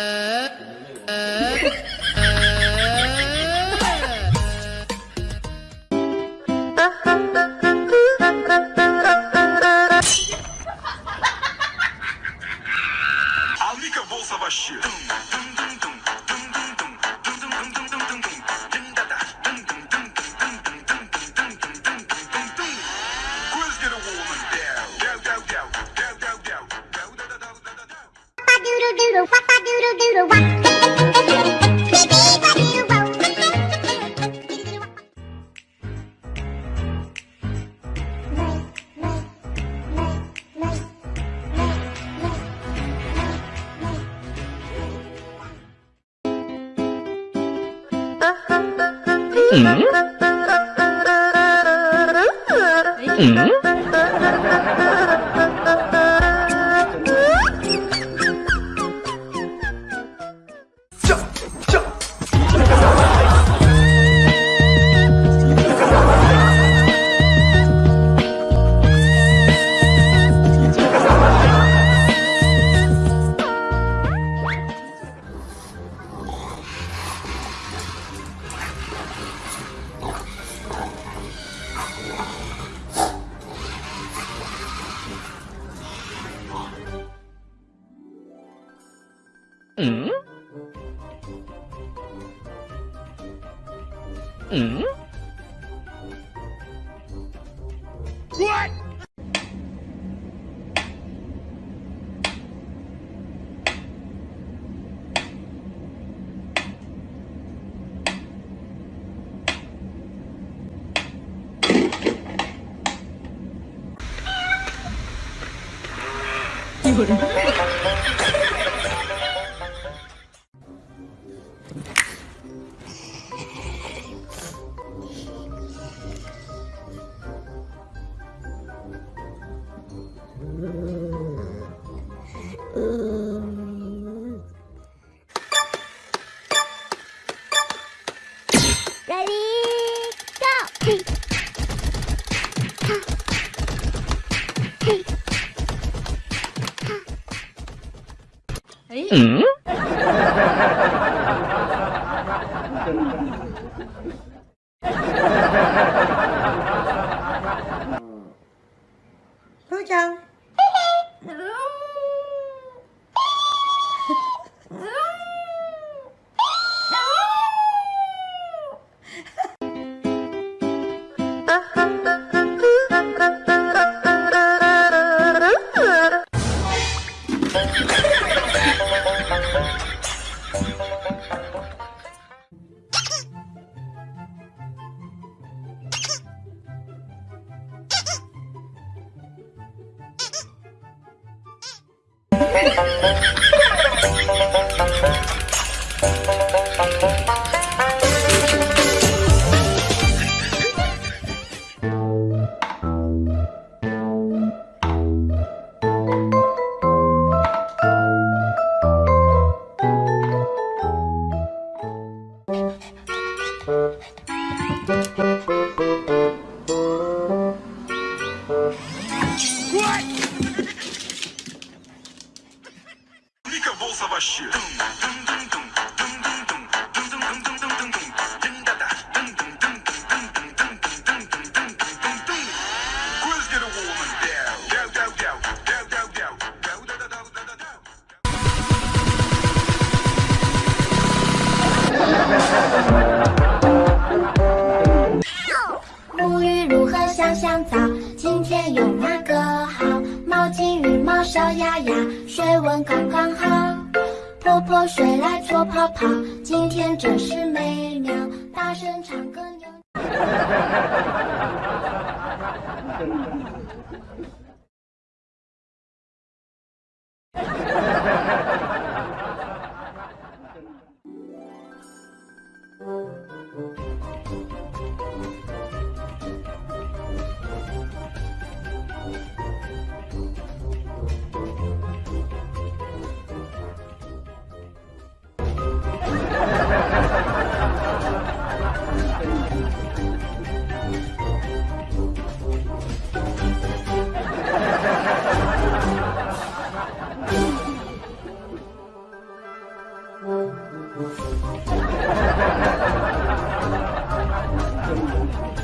呃อ Mm-hmm. Hmm. hmm? 응? 嗯？What？有人。ừ. Thú chân Uh-huh. Ờ 嗯？不讲。 沐浴如何香香皂？今天用哪个好？毛巾、浴帽、小鸭鸭，水温刚刚好。泼泼水来搓泡泡，今天真是美妙。大声唱歌 Thank you.